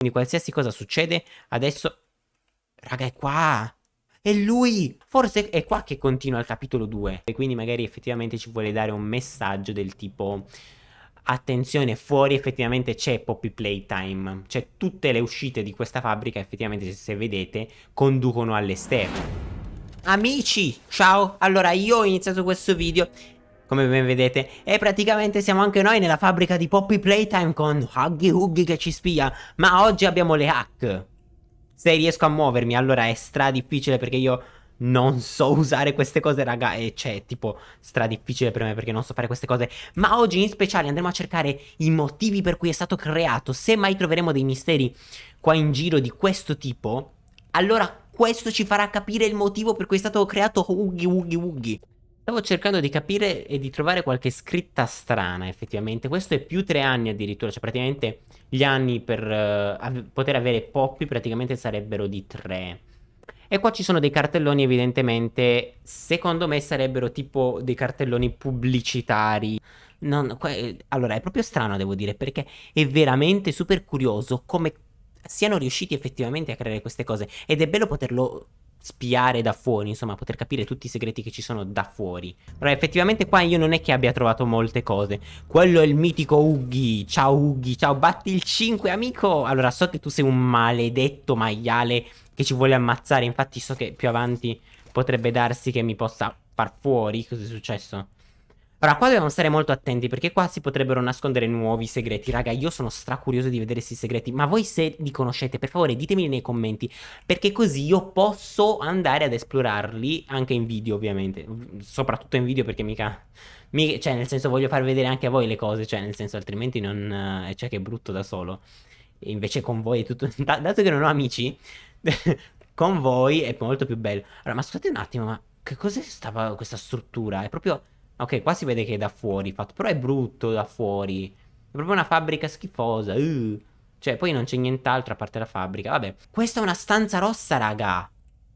Quindi qualsiasi cosa succede, adesso... Raga, è qua! È lui! Forse è qua che continua il capitolo 2. E quindi magari effettivamente ci vuole dare un messaggio del tipo... Attenzione, fuori effettivamente c'è Poppy Playtime. Cioè tutte le uscite di questa fabbrica effettivamente, se vedete, conducono all'esterno. Amici, ciao! Allora, io ho iniziato questo video come ben vedete. E praticamente siamo anche noi nella fabbrica di Poppy Playtime con Huggy Huggy che ci spia. Ma oggi abbiamo le hack. Se riesco a muovermi, allora è stra difficile perché io non so usare queste cose, raga. E c'è tipo stra difficile per me perché non so fare queste cose. Ma oggi in speciale andremo a cercare i motivi per cui è stato creato. Se mai troveremo dei misteri qua in giro di questo tipo, allora questo ci farà capire il motivo per cui è stato creato Huggy Wuggy Wuggy. Stavo cercando di capire e di trovare qualche scritta strana, effettivamente. Questo è più tre anni addirittura, cioè praticamente gli anni per uh, av poter avere Poppy praticamente sarebbero di tre. E qua ci sono dei cartelloni evidentemente, secondo me sarebbero tipo dei cartelloni pubblicitari. Non, allora, è proprio strano devo dire, perché è veramente super curioso come siano riusciti effettivamente a creare queste cose. Ed è bello poterlo spiare da fuori, insomma, poter capire tutti i segreti che ci sono da fuori. Però effettivamente qua io non è che abbia trovato molte cose. Quello è il mitico Uggy. Ciao Uggy, ciao, batti il 5, amico. Allora, so che tu sei un maledetto maiale che ci vuole ammazzare. Infatti so che più avanti potrebbe darsi che mi possa far fuori. Cos'è successo? Ora, qua dobbiamo stare molto attenti perché qua si potrebbero nascondere nuovi segreti. Raga, io sono stracurioso di vedere questi segreti, ma voi se li conoscete, per favore ditemeli nei commenti, perché così io posso andare ad esplorarli anche in video, ovviamente. Soprattutto in video perché mica... mica cioè, nel senso, voglio far vedere anche a voi le cose, cioè, nel senso, altrimenti non... Eh, cioè, che è brutto da solo. E invece con voi è tutto... dato che non ho amici, con voi è molto più bello. Allora, ma scusate un attimo, ma che cos'è questa struttura? È proprio... Ok, qua si vede che è da fuori fatto, però è brutto da fuori. È proprio una fabbrica schifosa. Uh. Cioè, poi non c'è nient'altro a parte la fabbrica. Vabbè, questa è una stanza rossa, raga.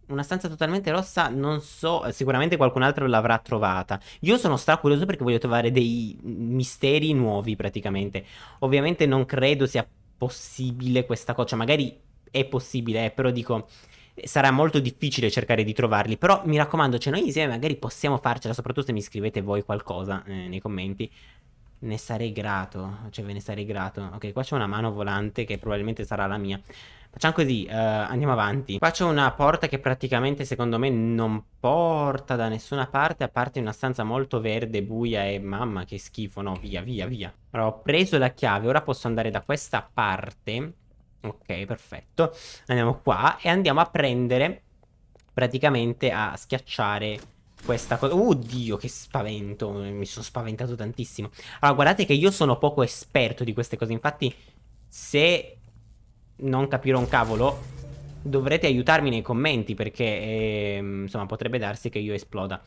Una stanza totalmente rossa, non so, sicuramente qualcun altro l'avrà trovata. Io sono stracurioso perché voglio trovare dei misteri nuovi praticamente. Ovviamente non credo sia possibile questa cosa, cioè magari è possibile, eh, però dico sarà molto difficile cercare di trovarli, però mi raccomando, cioè noi insieme magari possiamo farcela, soprattutto se mi scrivete voi qualcosa eh, nei commenti. Ne sarei grato, cioè ve ne sarei grato. Ok, qua c'è una mano volante che probabilmente sarà la mia. Facciamo così, uh, andiamo avanti. Qua c'è una porta che praticamente secondo me non porta da nessuna parte, a parte una stanza molto verde, buia e mamma che schifo, no, via, via, via. Allora, ho preso la chiave, ora posso andare da questa parte Ok, perfetto. Andiamo qua e andiamo a prendere, praticamente a schiacciare questa cosa. Oddio, che spavento. Mi sono spaventato tantissimo. Allora, guardate che io sono poco esperto di queste cose. Infatti, se non capirò un cavolo, dovrete aiutarmi nei commenti perché, eh, insomma, potrebbe darsi che io esploda.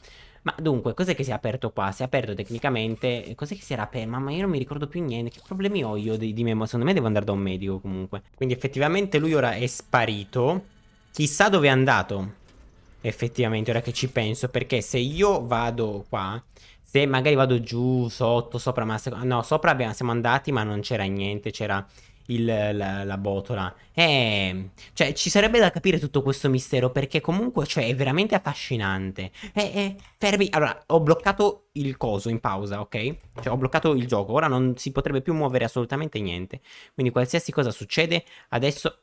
Ma dunque, cos'è che si è aperto qua? Si è aperto tecnicamente... Cos'è che si era aperto? Mamma, io non mi ricordo più niente. Che problemi ho io di, di memoria? Secondo me devo andare da un medico comunque. Quindi effettivamente lui ora è sparito. Chissà dove è andato. Effettivamente, ora che ci penso. Perché se io vado qua... Se magari vado giù, sotto, sopra, ma... No, sopra abbiamo, siamo andati ma non c'era niente. C'era il, la, la, botola. Eh, cioè, ci sarebbe da capire tutto questo mistero perché comunque, cioè, è veramente affascinante. Eh, eh, fermi. Allora, ho bloccato il coso in pausa, ok? Cioè, ho bloccato il gioco. Ora non si potrebbe più muovere assolutamente niente. Quindi, qualsiasi cosa succede, adesso...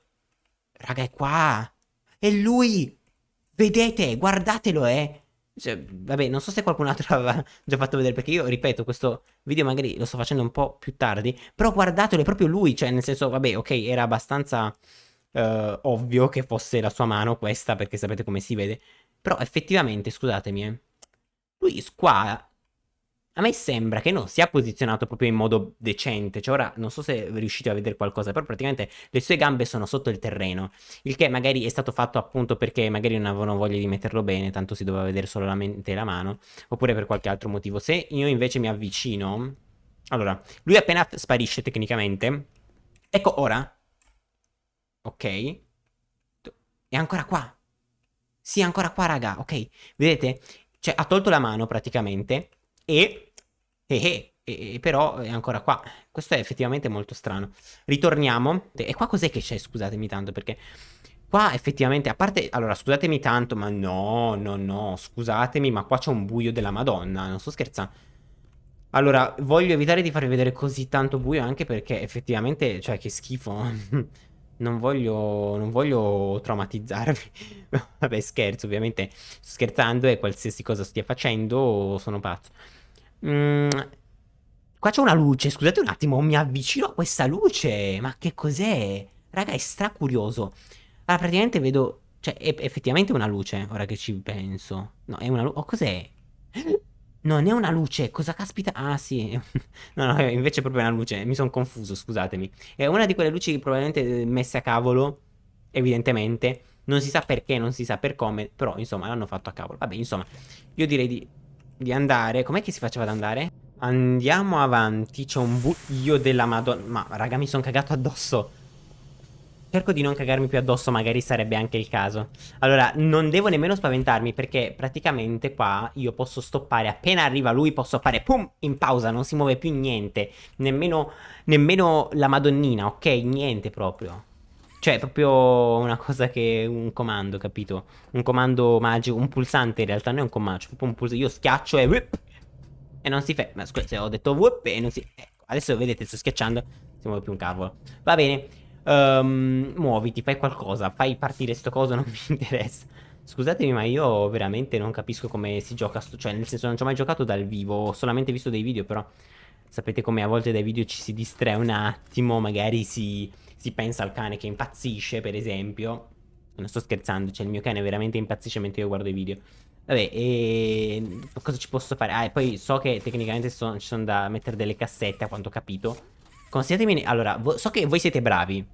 Raga, è qua! È lui! Vedete, guardatelo, eh! Cioè, vabbè, non so se qualcun altro aveva già fatto vedere, perché io, ripeto, questo video magari lo sto facendo un po' più tardi, però guardatelo, è proprio lui, cioè, nel senso, vabbè, ok, era abbastanza uh, ovvio che fosse la sua mano questa, perché sapete come si vede, però effettivamente, scusatemi, eh, lui qua a me sembra che non sia posizionato proprio in modo decente, cioè ora non so se riuscite a vedere qualcosa, però praticamente le sue gambe sono sotto il terreno, il che magari è stato fatto appunto perché magari non avevano voglia di metterlo bene, tanto si doveva vedere solamente la mano, oppure per qualche altro motivo. Se io invece mi avvicino, allora, lui appena sparisce tecnicamente, ecco ora, ok, è ancora qua, sì è ancora qua raga, ok, vedete? Cioè ha tolto la mano praticamente e... Eh, eh, e, però è ancora qua. Questo è effettivamente molto strano. Ritorniamo. E qua cos'è che c'è? Scusatemi tanto perché... Qua effettivamente, a parte... Allora, scusatemi tanto, ma no, no, no, scusatemi, ma qua c'è un buio della madonna, non sto scherzando. Allora, voglio evitare di farvi vedere così tanto buio anche perché effettivamente, cioè, che schifo. non voglio, non voglio traumatizzarvi. Vabbè, scherzo, ovviamente. Sto scherzando e qualsiasi cosa stia facendo sono pazzo. Mm, qua c'è una luce, scusate un attimo, mi avvicino a questa luce. Ma che cos'è? Raga, è stracurioso. Allora, praticamente vedo... Cioè, è effettivamente una luce, ora che ci penso. No, è una luce... Oh, cos'è? Non è una luce, cosa caspita? Ah sì, no no, invece è proprio una luce, mi sono confuso, scusatemi. È una di quelle luci probabilmente eh, messe a cavolo, evidentemente. Non si sa perché, non si sa per come, però insomma l'hanno fatto a cavolo. Vabbè, insomma, io direi di, di andare. Com'è che si faceva ad andare? Andiamo avanti, c'è un buio della madonna. Ma raga, mi sono cagato addosso. Cerco di non cagarmi più addosso, magari sarebbe anche il caso. Allora, non devo nemmeno spaventarmi perché praticamente qua io posso stoppare. Appena arriva lui posso fare pum in pausa, non si muove più niente. Nemmeno, nemmeno la madonnina, ok? Niente proprio. Cioè, è proprio una cosa che... un comando, capito? Un comando magico, un pulsante in realtà, non è un comando, cioè proprio un pulsante. Io schiaccio e... Whip, e non si fa... Ma scusate, ho detto whip e non si... Ecco, adesso vedete, sto schiacciando, si muove più un cavolo. Va bene. Um, muoviti, fai qualcosa, fai partire sto coso, non mi interessa. Scusatemi, ma io veramente non capisco come si gioca, cioè nel senso non ci ho mai giocato dal vivo, ho solamente visto dei video, però sapete come a volte dai video ci si distrae un attimo, magari si, si pensa al cane che impazzisce, per esempio. Non sto scherzando, cioè il mio cane veramente impazzisce mentre io guardo i video. Vabbè, e cosa ci posso fare? Ah, e poi so che tecnicamente ci sono da mettere delle cassette, a quanto ho capito. Consigliatemi... Allora, so che voi siete bravi.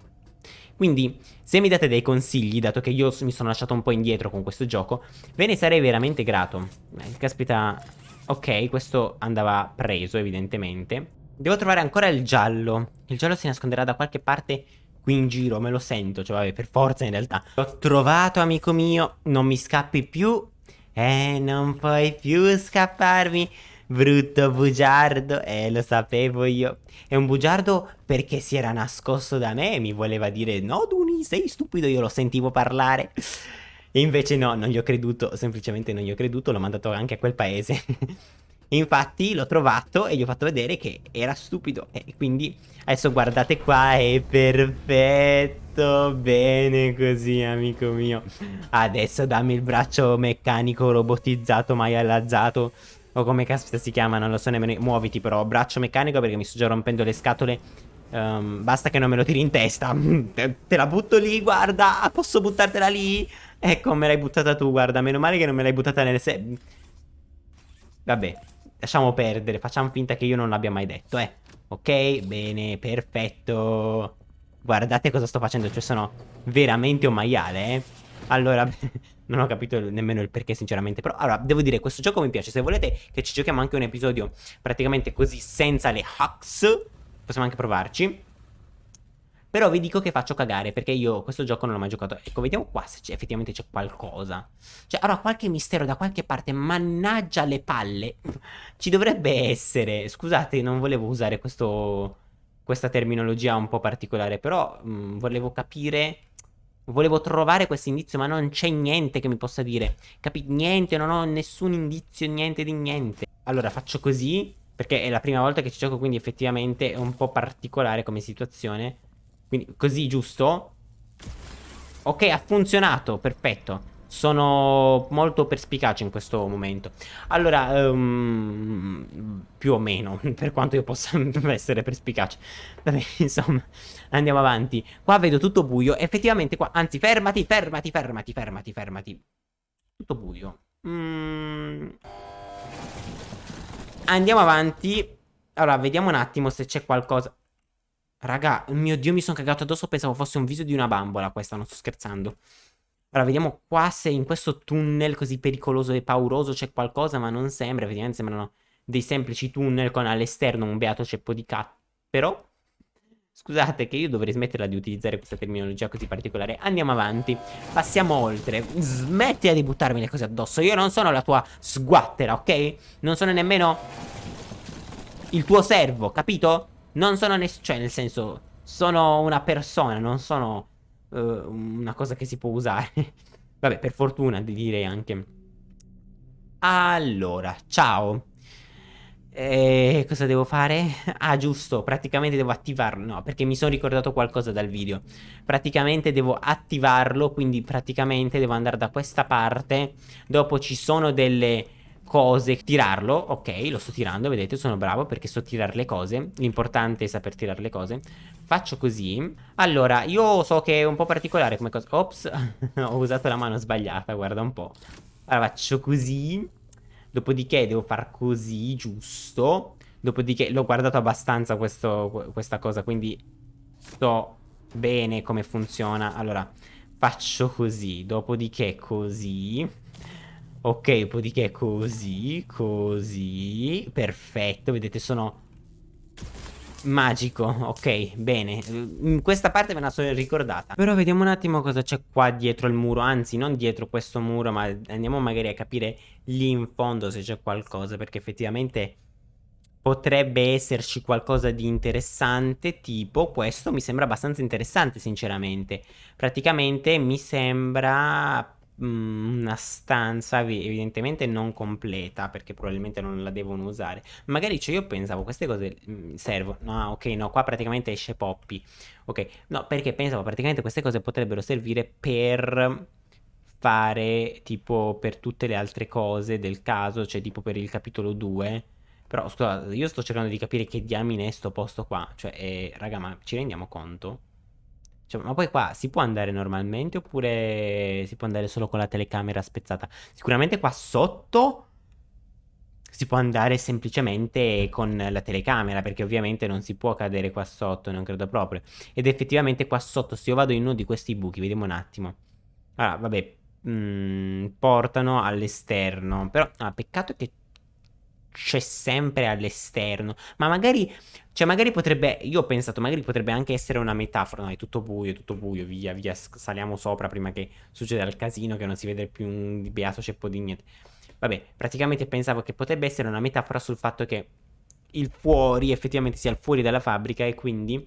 Quindi, se mi date dei consigli, dato che io mi sono lasciato un po' indietro con questo gioco, ve ne sarei veramente grato. Eh, caspita... Ok, questo andava preso, evidentemente. Devo trovare ancora il giallo. Il giallo si nasconderà da qualche parte qui in giro, me lo sento. Cioè, vabbè, per forza in realtà. L'ho trovato, amico mio. Non mi scappi più. Eh, non puoi più scapparmi. Brutto bugiardo, eh lo sapevo io. È un bugiardo perché si era nascosto da me e mi voleva dire no Duni sei stupido, io lo sentivo parlare. E invece no, non gli ho creduto, semplicemente non gli ho creduto, l'ho mandato anche a quel paese. Infatti l'ho trovato e gli ho fatto vedere che era stupido. E quindi adesso guardate qua, è perfetto. Bene così, amico mio. Adesso dammi il braccio meccanico robotizzato mai allazzato o come caspita si chiama, non lo so nemmeno. Muoviti però, braccio meccanico perché mi sto già rompendo le scatole. Um, basta che non me lo tiri in testa. te, te, la butto lì, guarda. Posso buttartela lì? Ecco, me l'hai buttata tu, guarda. Meno male che non me l'hai buttata nelle se... Vabbè, lasciamo perdere. Facciamo finta che io non l'abbia mai detto, eh. Ok, bene, perfetto. Guardate cosa sto facendo, cioè sono veramente un maiale, eh. Allora, non ho capito nemmeno il perché sinceramente. Però, allora, devo dire, questo gioco mi piace. Se volete che ci giochiamo anche un episodio praticamente così, senza le hacks, possiamo anche provarci. Però vi dico che faccio cagare perché io questo gioco non l'ho mai giocato. Ecco, vediamo qua se effettivamente c'è qualcosa. Cioè, allora, qualche mistero da qualche parte, mannaggia le palle. Ci dovrebbe essere. Scusate, non volevo usare questo, questa terminologia un po' particolare, però mh, mm, volevo capire Volevo trovare questo indizio, ma non c'è niente che mi possa dire. Capito? Niente, non ho nessun indizio, niente di niente. Allora, faccio così, perché è la prima volta che ci gioco, quindi effettivamente è un po' particolare come situazione. Quindi, così, giusto? Ok, ha funzionato, perfetto. Sono molto perspicace in questo momento. Allora, um, più o meno, per quanto io possa essere perspicace. Vabbè, insomma, andiamo avanti. Qua vedo tutto buio. Effettivamente qua, anzi, fermati, fermati, fermati, fermati, fermati. Tutto buio. Mm. Andiamo avanti. Allora, vediamo un attimo se c'è qualcosa. Raga, mio Dio, mi sono cagato addosso. Pensavo fosse un viso di una bambola questa, non sto scherzando. Allora, vediamo qua se in questo tunnel così pericoloso e pauroso c'è qualcosa, ma non sembra. Effettivamente sembrano dei semplici tunnel con all'esterno un beato ceppo di cat. Però, scusate che io dovrei smetterla di utilizzare questa terminologia così particolare. Andiamo avanti, passiamo oltre. Smettila di buttarmi le cose addosso. Io non sono la tua sguattera, ok? Non sono nemmeno il tuo servo, capito? Non sono nessuno, cioè nel senso, sono una persona, non sono uh, una cosa che si può usare. Vabbè, per fortuna direi anche. Allora, ciao. E cosa devo fare? Ah, giusto, praticamente devo attivarlo. No, perché mi sono ricordato qualcosa dal video. Praticamente devo attivarlo, quindi praticamente devo andare da questa parte. Dopo ci sono delle cose. Tirarlo, ok, lo sto tirando, vedete, sono bravo perché so tirare le cose. L'importante è saper tirare le cose. Faccio così. Allora, io so che è un po' particolare come cosa. Ops, ho usato la mano sbagliata, guarda un po'. Allora, faccio così. Dopodiché devo far così, giusto. Dopodiché l'ho guardato abbastanza questo, questa cosa, quindi so bene come funziona. Allora, faccio così, dopodiché così. Ok, dopodiché così, così. Perfetto, vedete, sono magico. Ok, bene. In questa parte me la sono ricordata. Però vediamo un attimo cosa c'è qua dietro il muro. Anzi, non dietro questo muro, ma andiamo magari a capire lì in fondo se c'è qualcosa. Perché effettivamente potrebbe esserci qualcosa di interessante. Tipo, questo mi sembra abbastanza interessante, sinceramente. Praticamente mi sembra Mm, una stanza evidentemente non completa perché probabilmente non la devono usare. Magari cioè io pensavo queste cose mm, servono no ok no qua praticamente esce Poppy. Ok no perché pensavo praticamente queste cose potrebbero servire per fare tipo per tutte le altre cose del caso cioè tipo per il capitolo 2 però scusa io sto cercando di capire che diamine è sto posto qua. Cioè eh, raga ma ci rendiamo conto? Cioè, ma poi qua si può andare normalmente oppure si può andare solo con la telecamera spezzata? Sicuramente qua sotto si può andare semplicemente con la telecamera perché ovviamente non si può cadere qua sotto, non credo proprio. Ed effettivamente qua sotto se io vado in uno di questi buchi, vediamo un attimo. Allora, vabbè, mh, mm, portano all'esterno. Però, ah, peccato che c'è sempre all'esterno. Ma magari, cioè magari potrebbe, io ho pensato, magari potrebbe anche essere una metafora, no, è tutto buio, è tutto buio, via, via, saliamo sopra prima che succeda il casino, che non si vede più un beato ceppo di niente. Vabbè, praticamente pensavo che potrebbe essere una metafora sul fatto che il fuori effettivamente sia il fuori dalla fabbrica e quindi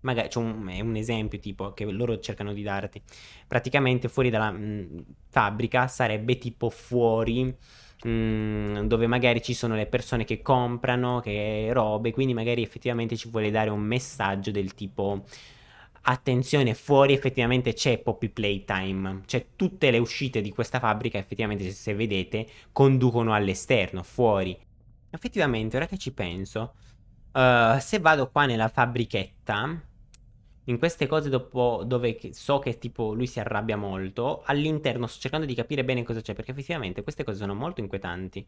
magari c'è un, è un esempio tipo che loro cercano di darti praticamente fuori dalla mh, fabbrica sarebbe tipo fuori Mm, dove magari ci sono le persone che comprano, che robe, quindi magari effettivamente ci vuole dare un messaggio del tipo attenzione, fuori effettivamente c'è Poppy Playtime, cioè tutte le uscite di questa fabbrica effettivamente se vedete conducono all'esterno, fuori. Effettivamente, ora che ci penso, uh, se vado qua nella fabbrichetta, in queste cose dopo, dove so che tipo lui si arrabbia molto, all'interno sto cercando di capire bene cosa c'è, perché effettivamente queste cose sono molto inquietanti.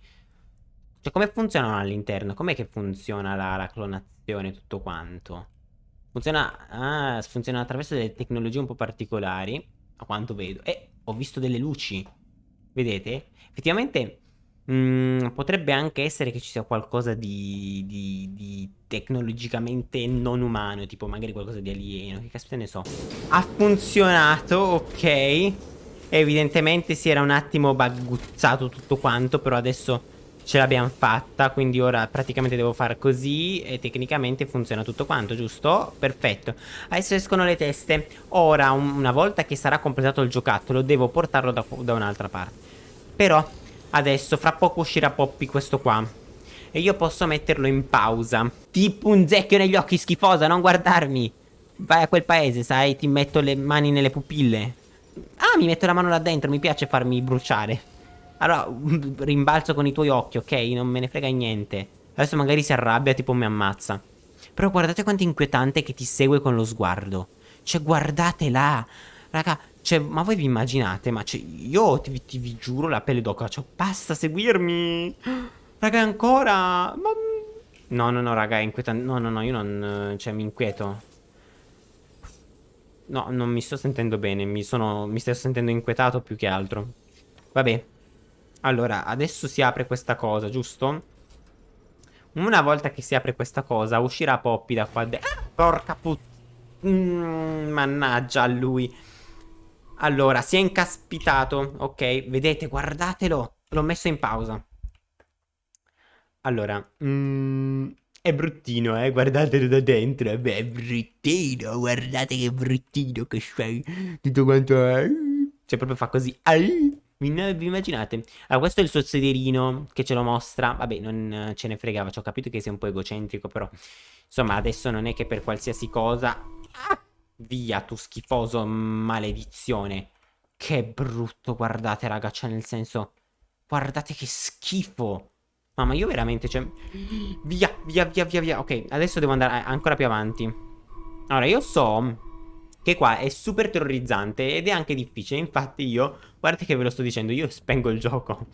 Cioè, come funzionano all'interno? Com'è che funziona la, la clonazione e tutto quanto? Funziona, ah, funziona attraverso delle tecnologie un po' particolari, a quanto vedo. E ho visto delle luci, vedete? Effettivamente Mm, potrebbe anche essere che ci sia qualcosa di, di, di, tecnologicamente non umano, tipo magari qualcosa di alieno, che caspita ne so. Ha funzionato, ok. Evidentemente si era un attimo bagguzzato tutto quanto, però adesso ce l'abbiamo fatta, quindi ora praticamente devo fare così e tecnicamente funziona tutto quanto, giusto? Perfetto. Adesso escono le teste. Ora, una volta che sarà completato il giocattolo, devo portarlo da, da un'altra parte. Però Adesso, fra poco uscirà Poppy questo qua. E io posso metterlo in pausa. Tipo un zecchio negli occhi, schifosa, non guardarmi. Vai a quel paese, sai, ti metto le mani nelle pupille. Ah, mi metto la mano là dentro, mi piace farmi bruciare. Allora, rimbalzo con i tuoi occhi, ok? Non me ne frega niente. Adesso magari si arrabbia, tipo mi ammazza. Però guardate quanto inquietante che ti segue con lo sguardo. Cioè, guardate là. Raga, cioè, ma voi vi immaginate? Ma cioè, io ti, ti, vi giuro la pelle d'oca. Cioè, basta seguirmi. Raga, ancora. Ma... No, no, no, raga, è inquietante. No, no, no, io non... Cioè, mi inquieto. No, non mi sto sentendo bene. Mi sono... Mi sto sentendo inquietato più che altro. Vabbè. Allora, adesso si apre questa cosa, giusto? Una volta che si apre questa cosa, uscirà Poppy da qua dentro. Ah, porca puttana. Mm, mannaggia a lui. Allora, si è incaspitato. Ok, vedete, guardatelo. L'ho messo in pausa. Allora, mm, È bruttino, eh, guardatelo da dentro. Eh, beh, è bruttino, guardate che bruttino che sei. Tutto quanto è. Cioè, proprio fa così. Vi, vi immaginate? Allora, questo è il suo sederino che ce lo mostra. Vabbè, non ce ne fregava, ci ho capito che sia un po' egocentrico, però... Insomma, adesso non è che per qualsiasi cosa... Ah, via, tu schifoso maledizione. Che brutto, guardate, raga, cioè nel senso... Guardate che schifo. Mamma, io veramente, cioè... Via, via, via, via, via. Ok, adesso devo andare ancora più avanti. Allora, io so che qua è super terrorizzante ed è anche difficile. Infatti io, guardate che ve lo sto dicendo, io spengo il gioco.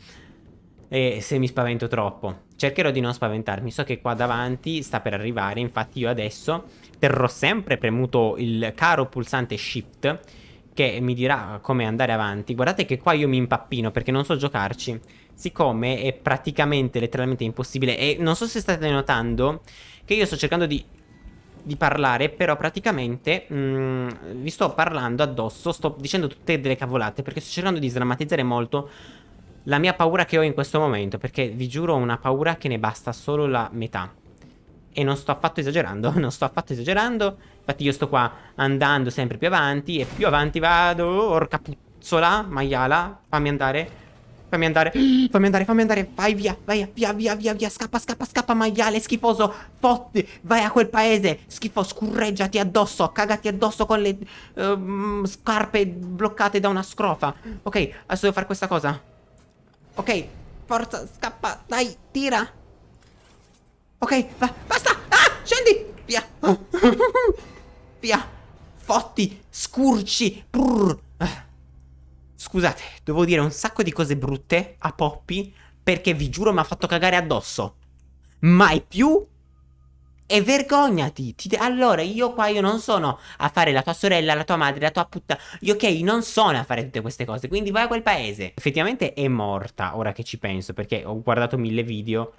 E se mi spavento troppo. Cercherò di non spaventarmi. So che qua davanti sta per arrivare. Infatti io adesso terrò sempre premuto il caro pulsante Shift che mi dirà come andare avanti. Guardate che qua io mi impappino perché non so giocarci. Siccome è praticamente letteralmente impossibile. E non so se state notando che io sto cercando di, di parlare, però praticamente mh, mm, vi sto parlando addosso, sto dicendo tutte delle cavolate perché sto cercando di sdrammatizzare molto la mia paura che ho in questo momento. Perché vi giuro una paura che ne basta solo la metà. E non sto affatto esagerando, non sto affatto esagerando. Infatti io sto qua andando sempre più avanti e più avanti vado. Orca puzzola, maiala, fammi andare. Fammi andare, fammi andare, fammi andare. Vai via, vai via, via, via, via. Scappa, scappa, scappa, maiale, schifoso. Fotti, vai a quel paese. Schifo, scurreggiati addosso, cagati addosso con le uh, scarpe bloccate da una scrofa. Ok, adesso devo fare questa cosa. Ok, forza, scappa, dai, tira. Ok, va, basta! Ah, scendi! Via! Via! Fotti! Scurci! Brrr. Scusate, devo dire un sacco di cose brutte a Poppy perché vi giuro mi ha fatto cagare addosso. Mai più e vergognati. Ti allora, io qua io non sono a fare la tua sorella, la tua madre, la tua puttana. Io ok, non sono a fare tutte queste cose. Quindi vai a quel paese. Effettivamente è morta, ora che ci penso, perché ho guardato mille video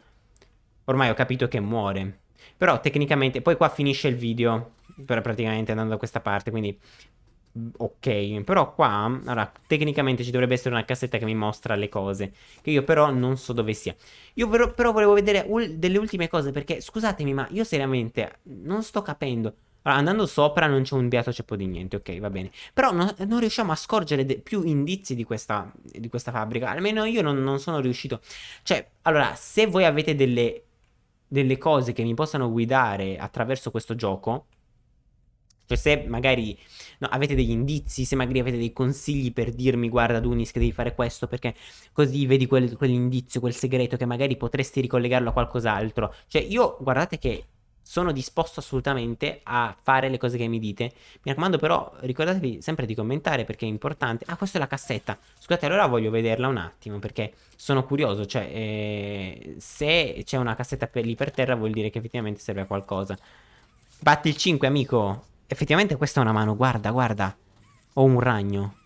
ormai ho capito che muore. Però tecnicamente, poi qua finisce il video, praticamente andando da questa parte, quindi ok. Però qua, allora, tecnicamente ci dovrebbe essere una cassetta che mi mostra le cose, che io però non so dove sia. Io però, però volevo vedere delle ultime cose, perché scusatemi, ma io seriamente non sto capendo. Allora, andando sopra non c'è un beato ceppo di niente, ok, va bene. Però no, non riusciamo a scorgere più indizi di questa, di questa fabbrica. Almeno io non, non sono riuscito. Cioè, allora, se voi avete delle delle cose che mi possano guidare attraverso questo gioco, cioè se magari no, avete degli indizi, se magari avete dei consigli per dirmi guarda Dunis che devi fare questo perché così vedi quel, quell'indizio, quel segreto che magari potresti ricollegarlo a qualcos'altro. Cioè io guardate che sono disposto assolutamente a fare le cose che mi dite. Mi raccomando però ricordatevi sempre di commentare perché è importante. Ah, questa è la cassetta. Scusate, allora voglio vederla un attimo perché sono curioso. Cioè, eh, se c'è una cassetta per lì per terra vuol dire che effettivamente serve a qualcosa. Batti il 5, amico. Effettivamente questa è una mano, guarda, guarda. Ho un ragno.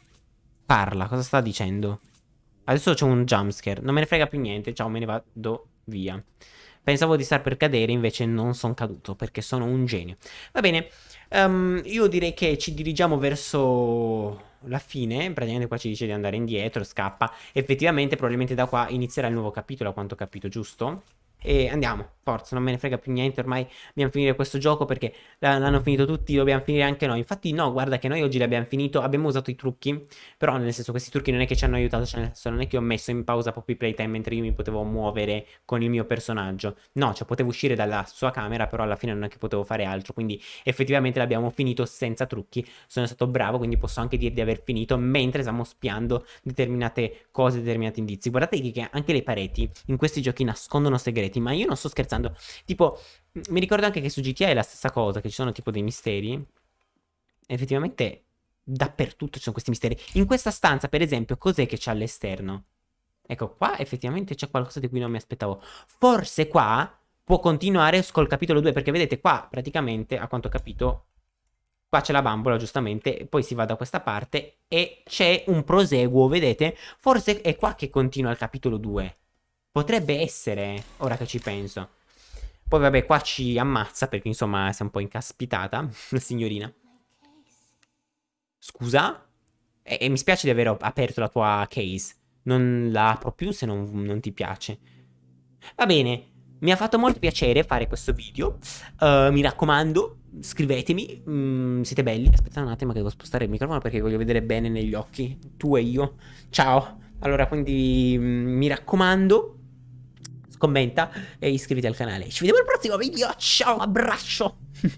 Parla, cosa sta dicendo? Adesso c'è un jumpscare. Non me ne frega più niente. Ciao, me ne vado via. Pensavo di star per cadere, invece non sono caduto perché sono un genio. Va bene, um, io direi che ci dirigiamo verso la fine, praticamente qua ci dice di andare indietro, scappa. Effettivamente probabilmente da qua inizierà il nuovo capitolo, a quanto ho capito, giusto? E andiamo, forza, non me ne frega più niente, ormai dobbiamo finire questo gioco perché l'hanno finito tutti, dobbiamo finire anche noi. Infatti no, guarda che noi oggi l'abbiamo finito, abbiamo usato i trucchi, però nel senso questi trucchi non è che ci hanno aiutato, cioè nel senso non è che ho messo in pausa Poppy Playtime mentre io mi potevo muovere con il mio personaggio. No, cioè potevo uscire dalla sua camera, però alla fine non è che potevo fare altro, quindi effettivamente l'abbiamo finito senza trucchi. Sono stato bravo, quindi posso anche dire di aver finito mentre stiamo spiando determinate cose, determinati indizi. Guardate che anche le pareti in questi giochi nascondono segreti segreti, ma io non sto scherzando. Tipo, mi ricordo anche che su GTA è la stessa cosa, che ci sono tipo dei misteri. Effettivamente dappertutto ci sono questi misteri. In questa stanza, per esempio, cos'è che c'è all'esterno? Ecco, qua effettivamente c'è qualcosa di cui non mi aspettavo. Forse qua può continuare col capitolo 2, perché vedete qua praticamente, a quanto ho capito, qua c'è la bambola giustamente, poi si va da questa parte e c'è un proseguo, vedete? Forse è qua che continua il capitolo 2. Potrebbe essere, ora che ci penso. Poi vabbè, qua ci ammazza perché insomma si è un po' incaspitata, la signorina. Scusa? E, e, mi spiace di aver aperto la tua case. Non la apro più se non, non ti piace. Va bene, mi ha fatto molto piacere fare questo video. Uh, mi raccomando, scrivetemi. Mm, siete belli. Aspetta un attimo che devo spostare il microfono perché voglio vedere bene negli occhi. Tu e io. Ciao. Allora, quindi mm, mi raccomando, commenta e iscriviti al canale. Ci vediamo al prossimo video, ciao, abbraccio!